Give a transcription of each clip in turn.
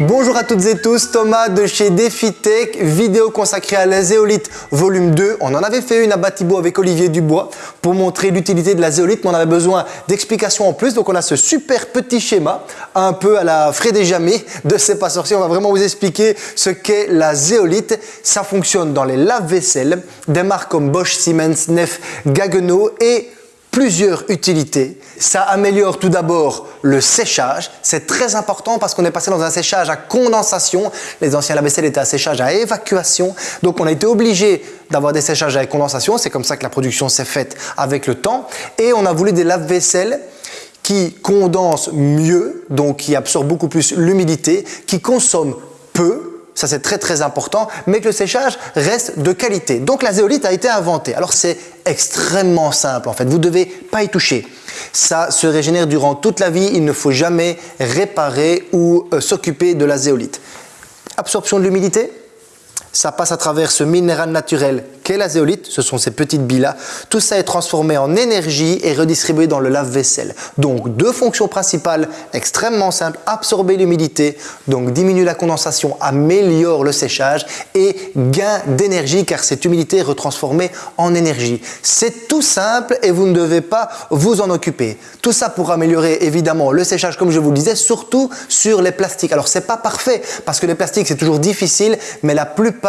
Bonjour à toutes et tous, Thomas de chez DefiTech, vidéo consacrée à la zéolite volume 2. On en avait fait une à Batibo avec Olivier Dubois pour montrer l'utilité de la zéolite, mais on avait besoin d'explications en plus. Donc on a ce super petit schéma, un peu à la Fred et Jamais de C'est pas sorcier. On va vraiment vous expliquer ce qu'est la zéolite. Ça fonctionne dans les lave-vaisselle, des marques comme Bosch, Siemens, Neff, Gaggenau et plusieurs utilités. Ça améliore tout d'abord le séchage. C'est très important parce qu'on est passé dans un séchage à condensation. Les anciens lave-vaisselle étaient à séchage à évacuation. Donc on a été obligé d'avoir des séchages à condensation. C'est comme ça que la production s'est faite avec le temps. Et on a voulu des lave-vaisselle qui condensent mieux, donc qui absorbent beaucoup plus l'humidité, qui consomment peu, ça c'est très très important, mais que le séchage reste de qualité. Donc la zéolite a été inventée. Alors c'est extrêmement simple en fait, vous ne devez pas y toucher. Ça se régénère durant toute la vie, il ne faut jamais réparer ou euh, s'occuper de la zéolite. Absorption de l'humidité, ça passe à travers ce minéral naturel qu'est la zéolite, ce sont ces petites billes-là. Tout ça est transformé en énergie et redistribué dans le lave-vaisselle. Donc deux fonctions principales extrêmement simples, absorber l'humidité, donc diminue la condensation, améliore le séchage et gain d'énergie car cette humidité est retransformée en énergie. C'est tout simple et vous ne devez pas vous en occuper. Tout ça pour améliorer évidemment le séchage comme je vous le disais, surtout sur les plastiques. Alors c'est pas parfait parce que les plastiques c'est toujours difficile mais la plupart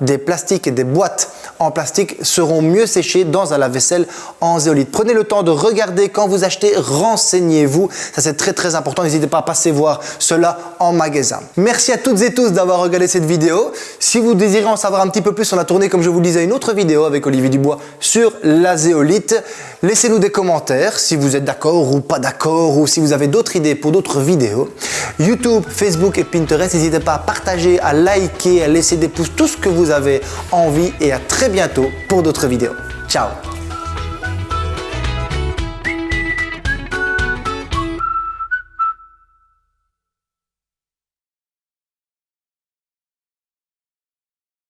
des plastiques et des boîtes en plastique seront mieux séchés dans un lave-vaisselle en zéolite. Prenez le temps de regarder quand vous achetez, renseignez-vous. Ça c'est très très important. N'hésitez pas à passer voir cela en magasin. Merci à toutes et tous d'avoir regardé cette vidéo. Si vous désirez en savoir un petit peu plus, on a tourné comme je vous le disais une autre vidéo avec Olivier Dubois sur la zéolite. Laissez-nous des commentaires si vous êtes d'accord ou pas d'accord ou si vous avez d'autres idées pour d'autres vidéos. YouTube, Facebook et Pinterest, n'hésitez pas à partager, à liker, à laisser des pouces, tout ce que vous avez envie et à très bientôt pour d'autres vidéos. Ciao